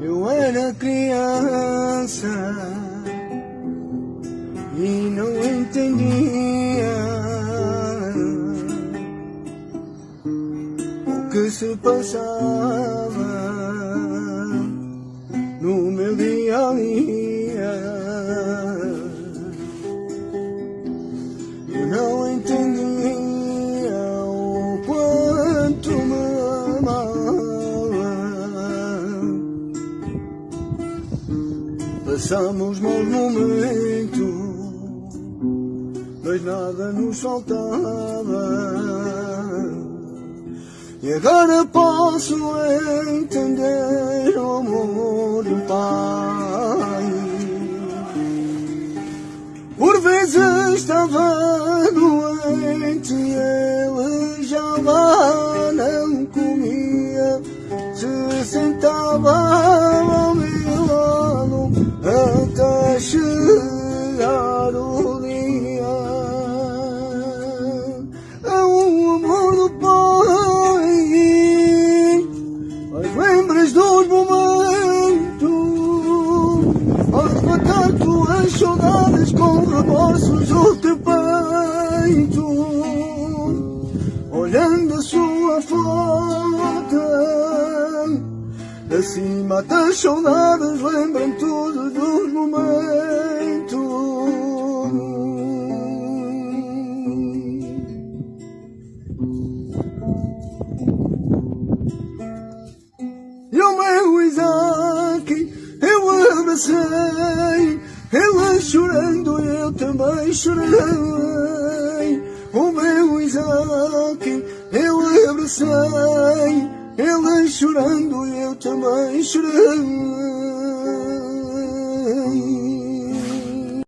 Eu era criança e não entendia o que se passava no meu dia a dia. Passamos maus momentos, mas nada nos faltava. E agora posso entender o amor do Pai. Por vezes estava doente ele já não comia. Se sentava saudades com remorsos o teu peito Olhando a sua foto. Acima das saudades lembram todos os momentos. E o meu Isaac eu abracei, chorando eu também chorei. O meu Isaac eu abracei, ele chorando eu também chorei.